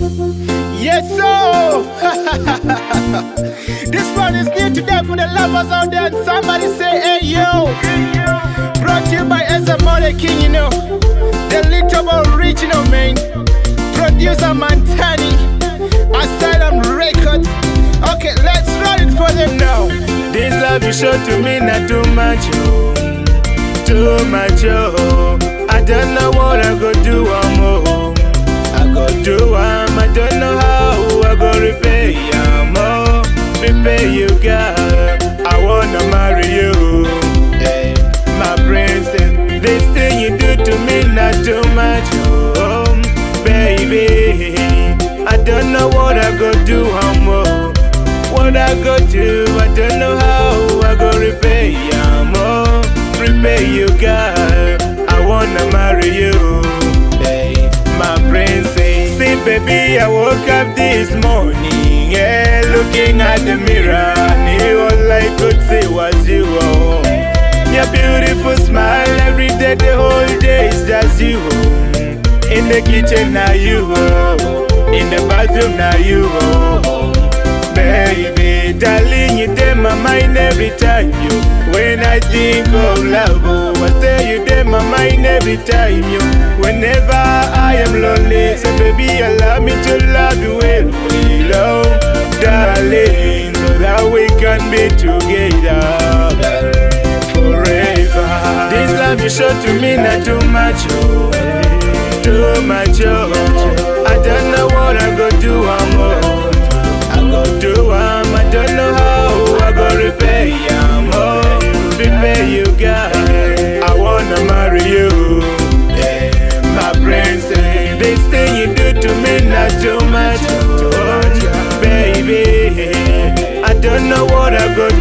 Yes, so this one is new today for the lovers out there. And somebody say, Hey yo, brought to you by Ezamore King, you know, the little original man, producer Mantani, Asylum Record. Okay, let's run it for them now. This love you show to me not too much, oh, too much, oh. I don't know what I go do, oh. Don't know what I go do, I'm oh. What I go do, I don't know how I go repay you, more. Repay you, girl. I wanna marry you, hey, my princess. See, baby, I woke up this morning, yeah, looking at the mirror, and all I could see was you. Oh. Your beautiful smile every day, the whole day is just you. Oh. In the kitchen, now you. Oh. In the bathroom, now you. Oh. Baby, darling, you in my mind every time you. When I think of love, oh, I say you in my mind every time you. Whenever I am lonely, so baby, allow me to love you well, well, oh, darling, so that we can be together forever. This love you show to me not too much, oh, too much, oh.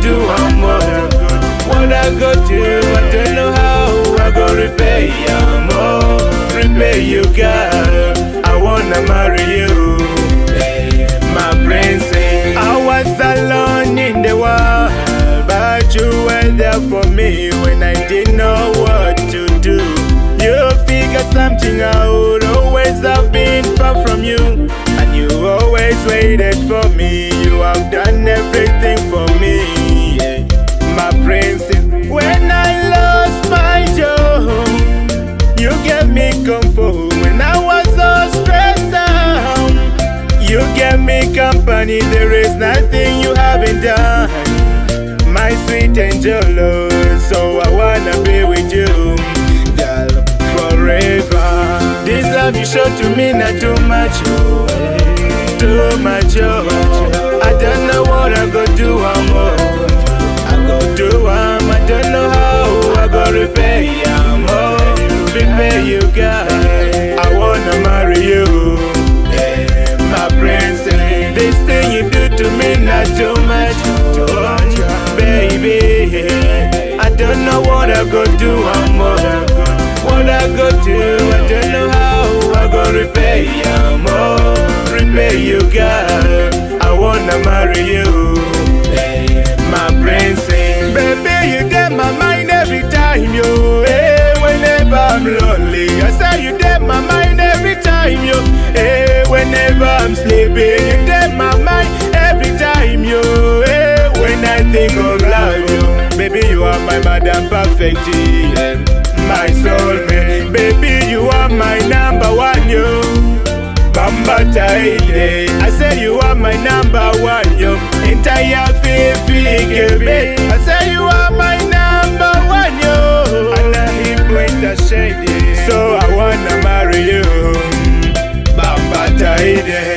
Do, I go, what I go do. I don't know how I go repay am, oh, repay you, girl. I wanna marry you, my princess. I was alone in the world, but you were there for me when I didn't know what to do. You figured something out, always have been far from you, and you always waited for me. You have done everything for me, gave me comfort when I was so stressed out. You gave me company, there is nothing you haven't done. My sweet angel, Lord, so I wanna be with you, girl, forever. This love you show to me not too much, oh, too much, oh. I don't know what I go do, I'm oh, what I go do. I don't know how I go repay, I'm oh, repay you, girl. I wanna marry you, my princess. Baby, you get my mind every time you, eh, whenever I'm lonely. I say you get my mind every time you, eh, whenever I'm sleeping. You get my mind every time you, eh, when I think of my madam perfecting My soul, soulmate, baby, you are my number one, yo. Bamba Taide, I say you are my number one, yo. Entire baby, baby, I say you are my number one, yo. And I hip with the shade, so I wanna marry you. Bamba Taide.